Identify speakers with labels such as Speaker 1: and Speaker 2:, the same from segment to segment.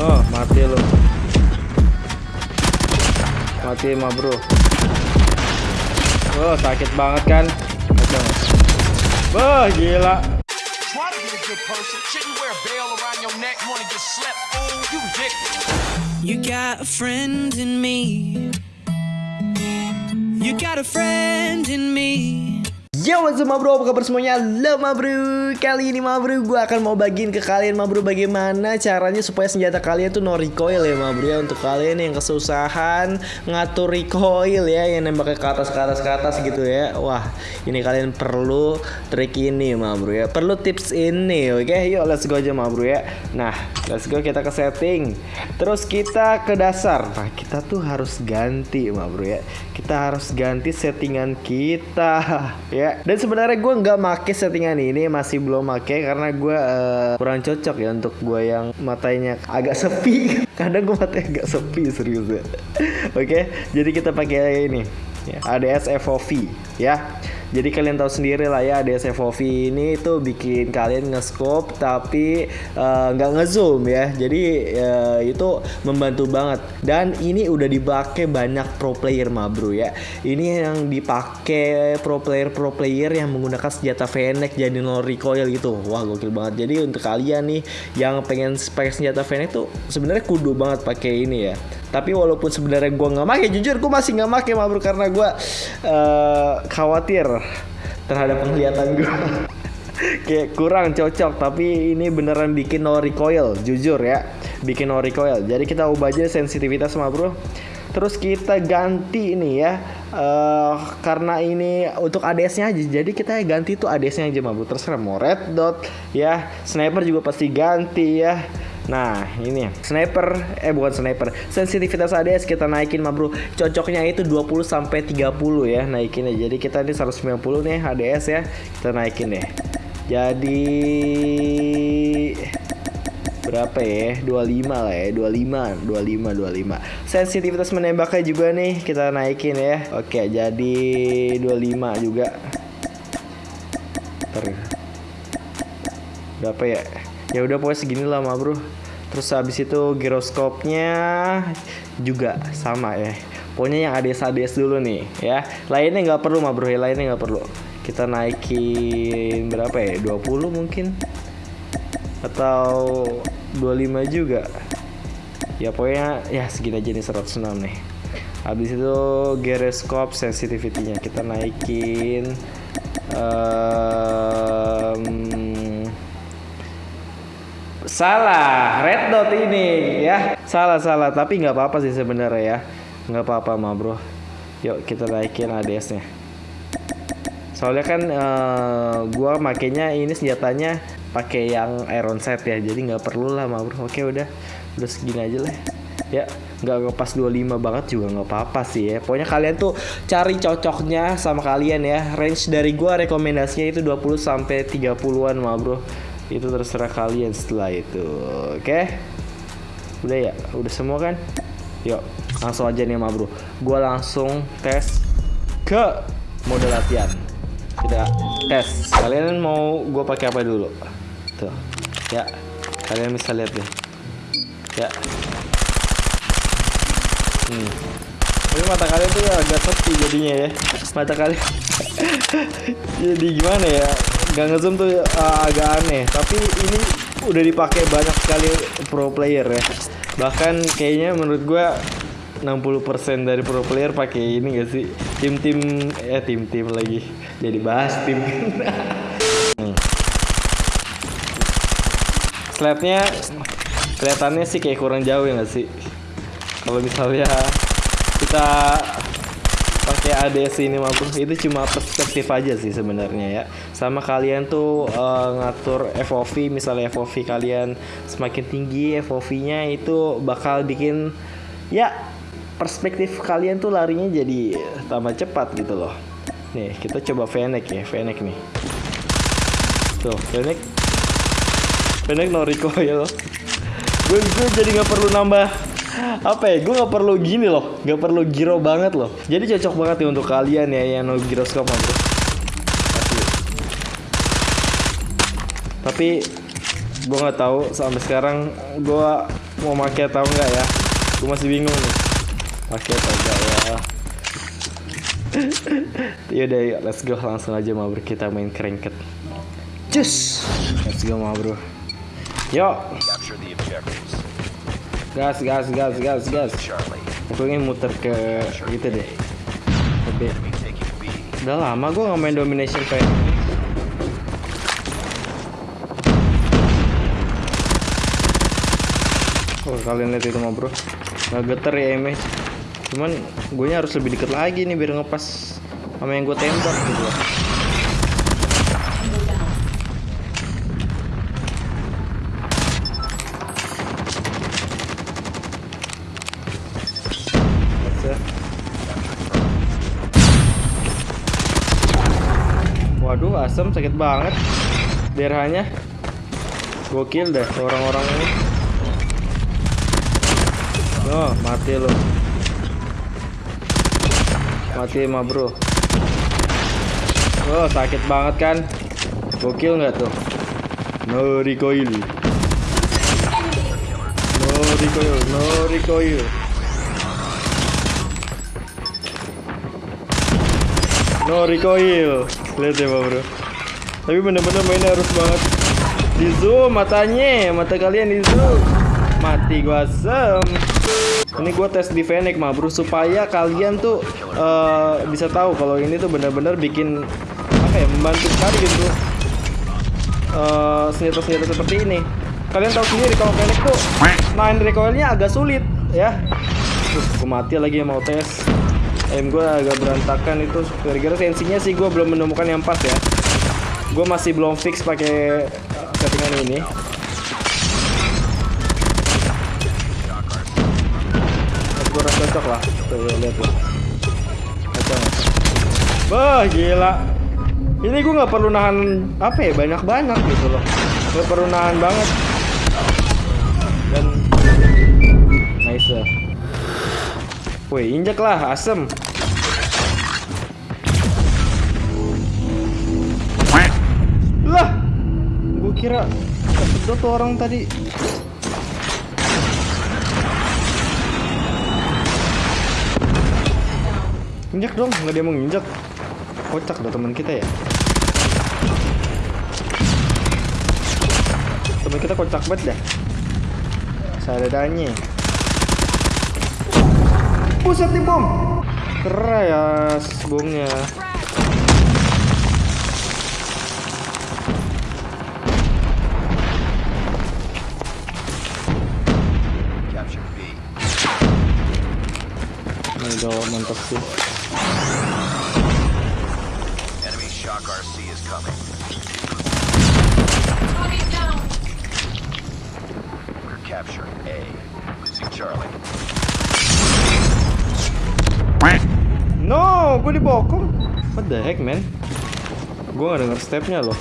Speaker 1: Oh, mati lu. Mati mah, Bro. Oh, sakit banget kan? Kacau. Wah, gila.
Speaker 2: Try to be a good person. Shouldn't wear a bell around your neck. Wanna get slept, fool? You ridiculous.
Speaker 3: You got a friend in me. You got a friend in me.
Speaker 1: Yo what's up bro, apa kabar semuanya? Halo ma bro Kali ini ma bro, gue akan mau bagiin ke kalian ma bro Bagaimana caranya supaya senjata kalian tuh no recoil ya ma bro ya. Untuk kalian yang kesusahan ngatur recoil ya Yang nembaknya ke atas ke atas ke atas gitu ya. Wah ini kalian perlu trik ini ma bro ya. Perlu tips ini oke? Yuk let's go aja ma bro ya. Nah let's go kita ke setting. Terus kita ke dasar. Nah kita tuh harus ganti ma bro ya. Kita harus ganti settingan kita ya dan sebenarnya gue nggak make settingan ini masih belum make karena gue uh, kurang cocok ya untuk gue yang matanya agak sepi. Kadang gue matanya agak sepi serius ya. Oke jadi kita pakai ini. Ya, ADS FOV ya jadi kalian tahu sendiri lah ya ADS FOV ini itu bikin kalian nge-scope tapi nggak uh, ngezoom ya. Jadi uh, itu membantu banget. Dan ini udah dipakai banyak pro player mah bro ya. Ini yang dipakai pro player pro player yang menggunakan senjata Fennec jadi no recoil gitu. Wah gokil banget. Jadi untuk kalian nih yang pengen pakai senjata Fennec tuh sebenarnya kudu banget pakai ini ya tapi walaupun sebenarnya gue nggak make jujur gue masih nggak make mah bro karena gue uh, khawatir terhadap penglihatan gue kayak kurang cocok tapi ini beneran bikin no recoil jujur ya. Bikin no recoil. Jadi kita ubah aja sensitivitas mah bro terus kita ganti ini ya uh, karena ini untuk ADS nya aja. Jadi kita ganti tuh ADS nya aja mah bro terserah mau red dot ya sniper juga pasti ganti ya Nah ini sniper. Eh bukan sniper. Sensitivitas ADS kita naikin mah bro. Cocoknya itu 20 sampai 30 ya naikin ya. Jadi kita ini 190 nih ADS ya. Kita naikin deh. Jadi berapa ya? 25 lah ya. 25 25 25 sensitivitas menembaknya juga nih kita naikin ya. Oke jadi 25 juga. Ntar. berapa ya? Ya udah pokoknya segini lah mah bro terus habis itu giroskopnya juga sama ya. Pokoknya yang ADS ADS dulu nih ya. Lainnya nggak perlu mah bro ya. Lainnya nggak perlu. Kita naikin berapa ya? 20 mungkin. Atau 25 juga. Ya pokoknya ya segini aja nih 106 nih. Habis itu giroskop sensitivity-nya. Kita naikin um, salah red dot ini ya. Salah salah tapi nggak apa-apa sih sebenarnya ya. Nggak apa-apa mah bro. Yuk kita naikin ADS nya soalnya kan uh, gua makainya ini senjatanya pakai yang iron set ya. Jadi nggak perlu lah mah bro. Oke udah. Udah segini aja lah. Ya nggak pas 25 banget juga nggak apa-apa sih ya. Pokoknya kalian tuh cari cocoknya sama kalian ya. Range dari gua rekomendasinya itu 20 sampai 30-an mah bro itu terserah kalian setelah itu. Oke? Okay? udah ya? Udah semua kan? Yuk langsung aja nih ma bro. Gue langsung tes ke mode latihan. Kita tes. Kalian mau gue pakai apa dulu? Tuh. Ya kalian bisa lihat nih ya. Hmm. Tapi mata kalian tuh agak sepi jadinya ya. Mata kalian jadi gimana ya gak ngezoom tuh uh, agak aneh. Tapi ini udah dipakai banyak sekali pro player ya. Bahkan kayaknya menurut gua 60% dari pro player pakai ini gak sih? Tim-tim ya tim-tim lagi. Jadi bahas tim. Hmm. slabnya kelihatannya sih kayak kurang jauh ya gak sih? Kalau misalnya kita pakai ADS ini maupun itu cuma perspektif aja sih sebenarnya ya. Sama kalian tuh uh, ngatur FOV misalnya FOV kalian semakin tinggi FOV-nya itu bakal bikin ya perspektif kalian tuh larinya jadi tambah cepat gitu loh. Nih kita coba Fennec ya Fennec nih. Tuh Fennec Fennec no recoil. Gue, gue jadi nggak perlu nambah apa ya gue nggak perlu gini loh. Nggak perlu giro banget loh. Jadi cocok banget ya untuk kalian ya yang no giroskop bro tapi gue nggak tahu sampai sekarang gue mau pakai atau enggak ya. Gue masih bingung nih. Pakai atau enggak ya. Yaudah yuk let's go. Langsung aja ma bro. Kita main cranket Cus. Let's go ma bro. Yuk.
Speaker 2: Capture the objectives.
Speaker 1: Gas gas gas gas gas. Aku ingin muter ke gitu deh Ke B. Udah lama gue gak main domination kayak. Oh kalian lihat itu mah bro Nggak geter ya eme Cuman gue harus lebih deket lagi nih biar ngepas sama yang gue tembak gitu loh asem sakit banget. Daerahnya. Gokil deh orang-orang ini. Oh, mati lo. Mati mah, Bro. Oh, sakit banget kan? Gokil nggak tuh? No recoil. No recoil, no recoil. No recoil. Lihat ya, Bro. Tapi bener-bener mainnya harus banget di zoom matanya, mata kalian di zoom. Mati gua asem. Ini gua tes di Fennec mah, Bro, supaya kalian tuh eh, bisa tahu kalau ini tuh bener-bener bikin apa ya, membantu sekali gitu. Eh, senjata-senjata seperti ini. Kalian tahu sendiri kalau Fennec tuh main recoilnya agak sulit ya. Terus gua mati lagi mau tes. Aim gue agak berantakan itu gara-gara tensinya sih gue belum menemukan yang pas ya. Gue masih belum fix pakai settingan ini. Gue rasa cocok lah. Tuh lihat lah. Cocok nggak? Wah gila. Ini gue nggak perlu nahan apa ya banyak-banyak gitu loh. Gak perlu nahan banget. Dan nice. Woi, injek lah, asem. Kira kesedot tuh orang tadi. Injek dong, nggak dia mau nginjek. Kocak dah teman kita ya. Teman kita kocak banget dah. Sadadanya. Buset nih bom Keras bomnya Ini udah mantap sih
Speaker 2: Enemy shock RC is coming. We're capturing A. Losing Charlie.
Speaker 1: No, gue dibokong What the heck man Gue gak denger stepnya loh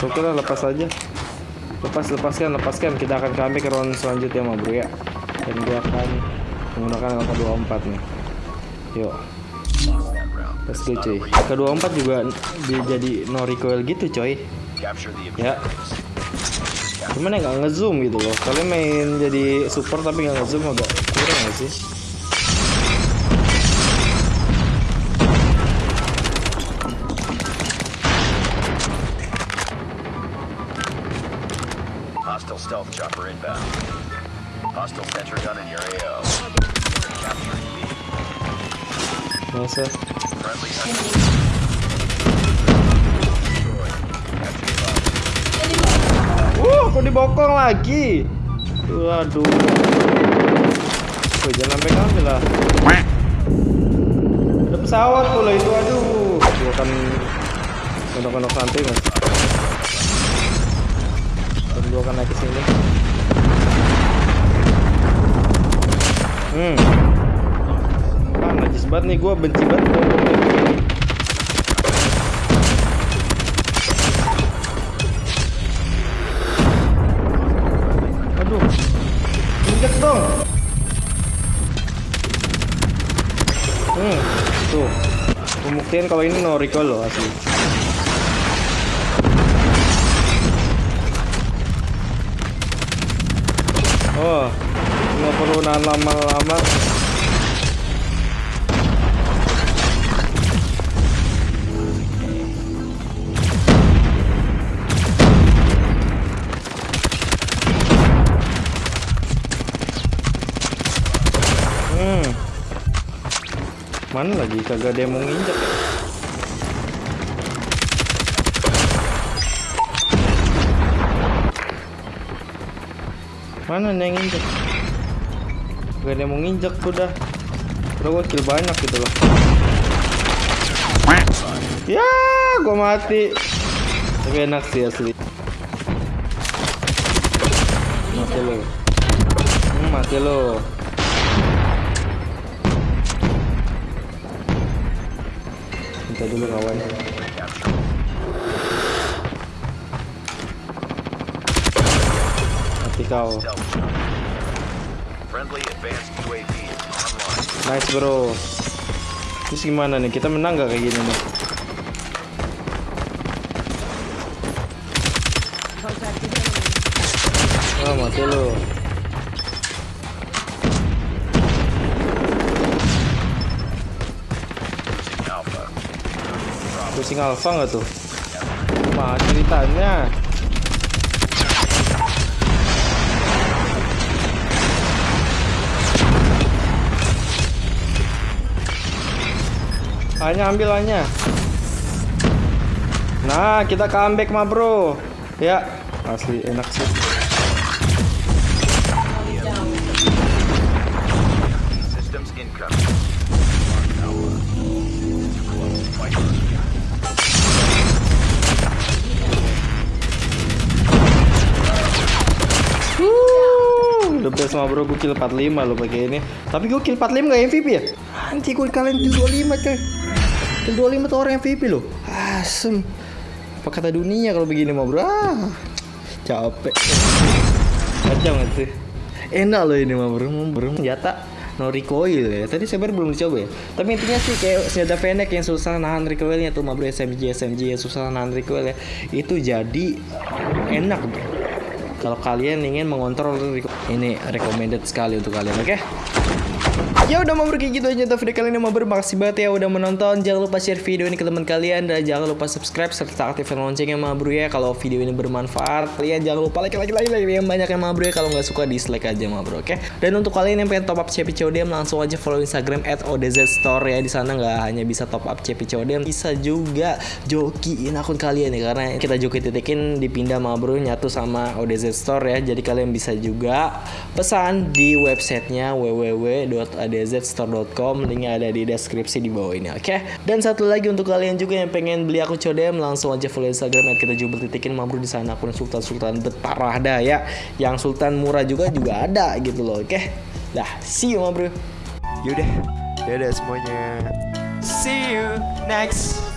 Speaker 1: So oke lah lepas aja Lepas, lepaskan, lepaskan Kita akan kami ke round selanjutnya ma bro ya Dan gue akan menggunakan LK24 nih Yuk. Let's go cuy LK24 juga dia jadi no recoil gitu coy Ya. Cuman ya nggak ngezoom gitu loh. Kalian main jadi super tapi nggak ngezoom agak kurang nggak sih?
Speaker 2: Hostile stealth chopper inbound. Hostile sentry gun in your AO. Capturing B.
Speaker 1: Masa?
Speaker 2: Friendly hunter. Destroyed. Capture the
Speaker 1: Uh, kok dibokong lagi? Waduh. Wih, jangan sampai ngambil lah. Ada pesawat pula itu, aduh. Gua kan kondok-kondok santai mas. Gua akan naik ke sini. Hmm. Ah, najis banget nih, gua benci banget kayak gini. Aduh. Hmm, tuh. Pembuktian kalau ini no recoil loh asli. Nahan lama-lama Hmm. Mana lagi kagak ada yang mau nginjek ya? Mana nih yang nginjek? Gak ada yang mau nginjek udah. Udah gua kill banyak gitu loh. Ya, gua mati. Tapi enak sih asli. Mati lo. Hmm, mati lo. Minta dulu kawan. Mati kau.
Speaker 2: Online.
Speaker 1: Nice bro. Terus gimana nih? Kita menang gak kayak gini nih? Ah mati
Speaker 2: Alpha.
Speaker 1: Pusing alpha nggak tuh? Mah ceritanya. Hanya ambil hanya. Nah, kita comeback mah, Bro. Ya, asli enak sih. The best mah bro, gue kill 45 lo pakai ini. Tapi gue kill 45 gak MVP ya? Anti gue kalian kill 25 coy. Kill 25 tuh orang MVP lo. Asem. Apa kata dunia kalau begini mah bro? Ah, capek. Kacau gak sih? Enak loh ini mah bro, bro. Senjata no recoil ya. Tadi saya baru belum dicoba ya. Tapi intinya sih kayak senjata Fennec yang susah nahan recoilnya tuh mah bro SMG SMG yang susah nahan recoil ya. Itu jadi enak bro kalau kalian ingin mengontrol ini recommended sekali untuk kalian oke Ya udah mau kayak gitu aja video kali ini mau makasih banget ya udah menonton jangan lupa share video ini ke teman kalian dan jangan lupa subscribe serta aktifkan loncengnya ma bro ya kalau video ini bermanfaat. Kalian jangan lupa like like like like yang banyak ya ma bro ya kalau nggak suka dislike aja ma bro oke? Dan untuk kalian yang pengen top up CP CODM langsung aja follow Instagram at ODZ Store ya di sana nggak hanya bisa top up CP CODM bisa juga jokiin akun kalian ya karena kita joki titikin dipindah ma bro nyatu sama ODZ Store ya jadi kalian bisa juga pesan di websitenya www.adzstore.com linknya ada di deskripsi di bawah ini oke? Dan satu lagi untuk kalian juga yang pengen beli akun CODM langsung aja follow Instagram at kita jubel titikin ma bro di sana akun sultan sultan berparah dah ya. Yang sultan murah juga juga ada gitu loh oke? Dah see you ma bro
Speaker 4: Yaudah, dadah semuanya.
Speaker 1: see you next